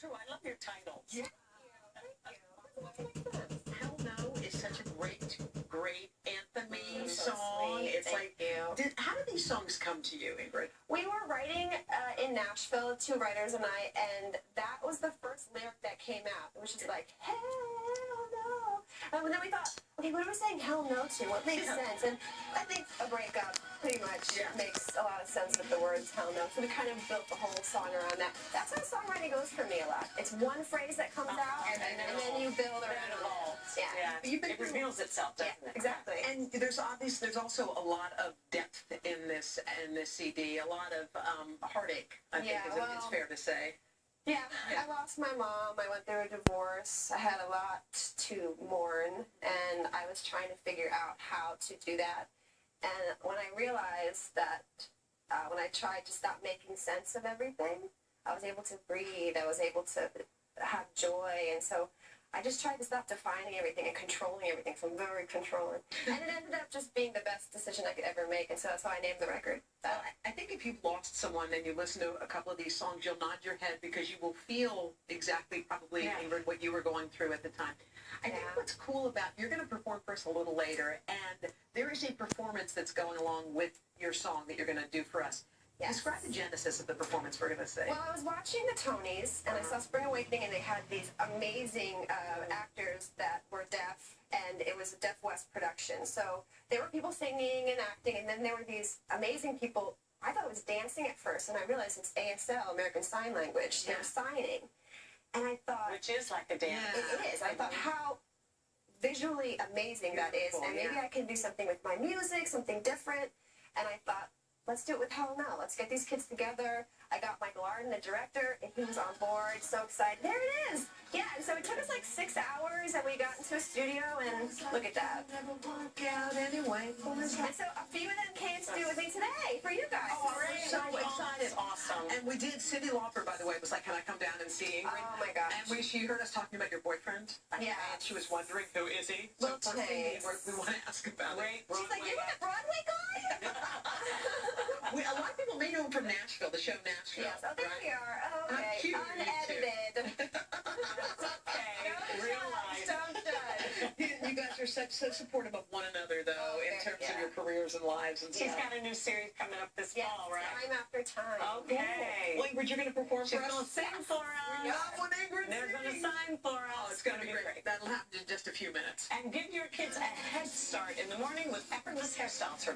True, I love your titles. Yeah. Thank you. Hell No is such a great, great so song. sweet. It's Thank like, you. did, how did these songs come to you, Ingrid? We were writing uh, in Nashville, two writers and I, and that was the first lyric that came out. It was just like, hell no. And then we thought, okay, what are we saying hell no to? What makes Yeah. sense? And I think a breakup pretty much Yeah. makes a lot of sense with the words hell no. So we kind of built the whole song around that. That's how songwriting goes for me a lot. It's one phrase that comes Uh-huh. out, And and, then then you build around it evolves. Yeah. Yeah. You've been- it reveals itself, Yeah, doesn't it? exactly. And there's obvious, there's also a lot of depth in this in this CD, a lot of um, heartache. I Yeah, think is, it's fair to say. Yeah, Yeah. I lost my mom. I went through a divorce. I had a lot to mourn, and I was trying to figure out how to do that. And when I realized that, uh, when I tried to stop making sense of everything, I was able to breathe. I was able to have joy, and so I just tried to stop defining everything and controlling everything. So I'm very controlling, and it ended up just being the best decision I could ever make. And so that's why I named the record Well. I if you've lost someone and you listen to a couple of these songs, you'll nod your head because you will feel exactly probably Yeah. Ingrid what you were going through at the time. I think Yeah. what's cool about you're going to perform for us a little later, and there is a performance that's going along with your song that you're going to do for us. Yes. Describe the genesis of the performance we're going to say. Well, I was watching the Tonys, and I saw Spring Awakening, and they had these amazing uh, actors that were deaf, and it was a Deaf West production. So there were people singing and acting, and then there were these amazing people. I thought it was dancing at first, and I realized it's ASL, American Sign Language. They're signing, and I thought Which is like a dance. it, it is. I thought how visually amazing that is, and maybe yeah. I can do something with my music, something different. And I thought, let's do it with Hell No. Let's get these kids together. I got Michael Arden, the director, and he was on board. So excited. There it is. Yeah, and so it took us like six hours, and we got into a studio, and look at that. Never work out anyway. And so a few of them came to do it with me today for you guys. And we did. Cyndi Lauper, by the way, was like, "Can I come down and see Ingrid?" Oh my gosh. And we, she heard us talking about your boyfriend. Yeah. And she was wondering who is he. Well, so first thing we, we want to ask about it. Great She's like, "You're the Broadway guy? We, a lot of people may know him from Nashville, the show Nashville. yes. Oh, there right? we are. Oh, okay. cute? Unedited. Okay. Real life. Don't judge. You, guys are such so supportive of one another, though, Oh, in terms yeah. Your careers and lives and She's stuff. got a new series coming up this Yes, fall, right? time after time. Okay. Well, Ingrid, you're going to perform She's for us. going to sing for us. Not when Ingrid They're going to sign for oh, us. Oh, it's going to be great. That'll happen in just a few minutes. And give your kids a head start in the morning with effortless hairstyles.